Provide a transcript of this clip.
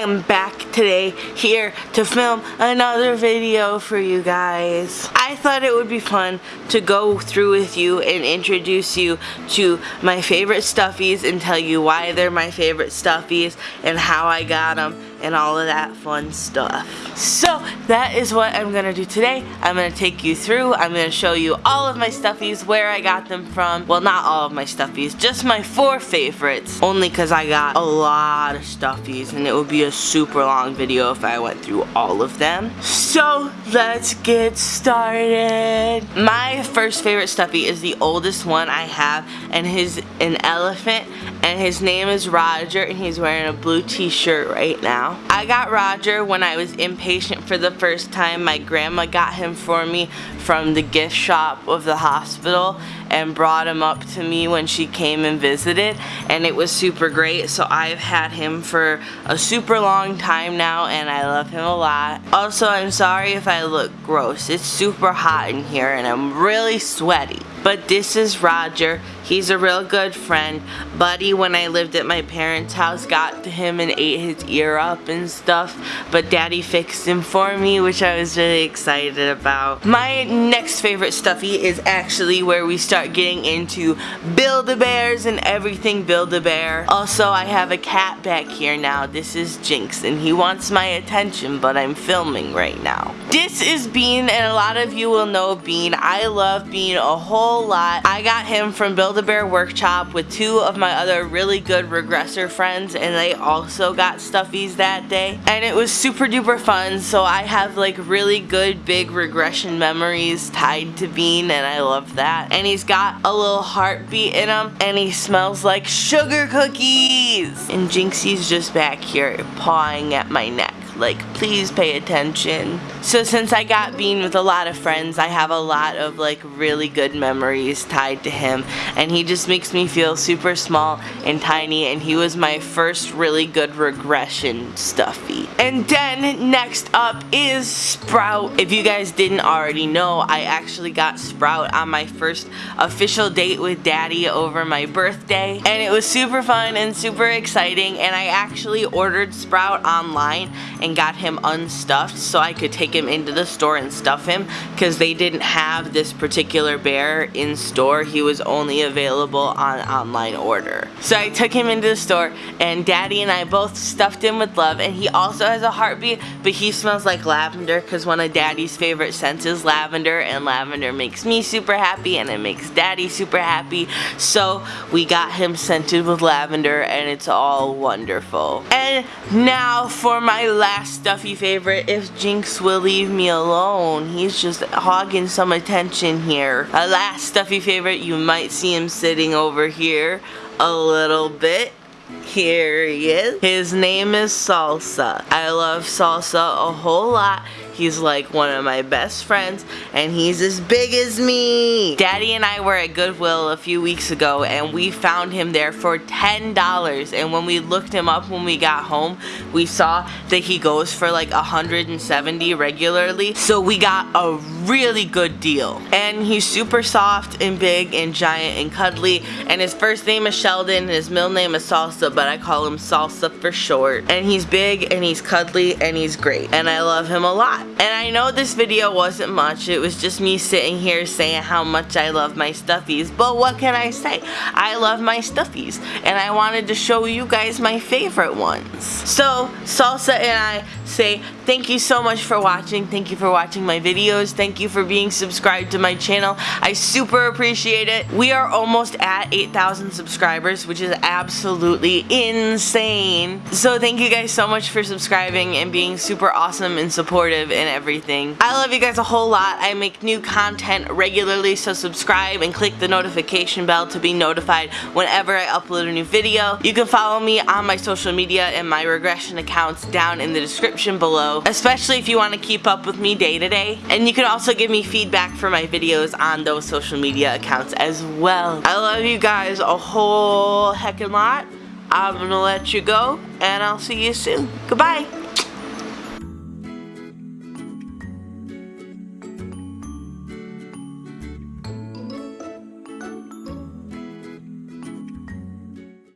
am back today here to film another video for you guys. I thought it would be fun to go through with you and introduce you to my favorite stuffies and tell you why they're my favorite stuffies and how I got them and all of that fun stuff. So that is what I'm gonna do today. I'm gonna take you through, I'm gonna show you all of my stuffies, where I got them from. Well, not all of my stuffies, just my four favorites. Only because I got a lot of stuffies and it would be a super long video if I went through all of them. So let's get started. My first favorite stuffy is the oldest one I have and he's an elephant and his name is Roger and he's wearing a blue t-shirt right now. I got Roger when I was inpatient for the first time. My grandma got him for me from the gift shop of the hospital and brought him up to me when she came and visited and it was super great so I've had him for a super long time now and I love him a lot. Also I'm sorry if I look gross. It's super hot in here and I'm really sweaty. But this is Roger. He's a real good friend. Buddy, when I lived at my parents' house, got to him and ate his ear up and stuff. But Daddy fixed him for me, which I was really excited about. My next favorite stuffy is actually where we start getting into Build-A-Bears and everything Build-A-Bear. Also, I have a cat back here now. This is Jinx, and he wants my attention, but I'm filming right now. This is Bean, and a lot of you will know Bean. I love Bean a whole lot. I got him from Build-A-Bear Workshop with two of my other really good regressor friends, and they also got stuffies that day. And it was super duper fun, so I have like really good big regression memories tied to Bean, and I love that. And he's got a little heartbeat in him, and he smells like sugar cookies! And Jinxie's just back here pawing at my neck like please pay attention. So since I got Bean with a lot of friends, I have a lot of like really good memories tied to him and he just makes me feel super small and tiny and he was my first really good regression stuffy. And then next up is Sprout. If you guys didn't already know, I actually got Sprout on my first official date with Daddy over my birthday and it was super fun and super exciting and I actually ordered Sprout online and got him unstuffed so I could take him into the store and stuff him because they didn't have this particular bear in store. He was only available on online order. So I took him into the store and daddy and I both stuffed him with love and he also has a heartbeat but he smells like lavender because one of daddy's favorite scents is lavender and lavender makes me super happy and it makes daddy super happy so we got him scented with lavender and it's all wonderful. And now for my last last stuffy favorite if Jinx will leave me alone. He's just hogging some attention here. A last stuffy favorite, you might see him sitting over here a little bit. Here he is. His name is Salsa. I love Salsa a whole lot. He's like one of my best friends and he's as big as me. Daddy and I were at Goodwill a few weeks ago and we found him there for $10 and when we looked him up when we got home we saw that he goes for like 170 regularly. So we got a really good deal. And he's super soft and big and giant and cuddly. And his first name is Sheldon and his middle name is Salsa but I call him Salsa for short. And he's big and he's cuddly and he's great. And I love him a lot and I know this video wasn't much. It was just me sitting here saying how much I love my stuffies. But what can I say? I love my stuffies. And I wanted to show you guys my favorite ones. So, Salsa and I say thank you so much for watching. Thank you for watching my videos. Thank you for being subscribed to my channel. I super appreciate it. We are almost at 8,000 subscribers, which is absolutely insane. So thank you guys so much for subscribing and being super awesome and supportive and everything. I love you guys a whole lot. I make new content regularly, so subscribe and click the notification bell to be notified whenever I upload a new video. You can follow me on my social media and my regression accounts down in the description below, especially if you want to keep up with me day to day. And you can also give me feedback for my videos on those social media accounts as well. I love you guys a whole heckin' lot. I'm gonna let you go, and I'll see you soon. Goodbye.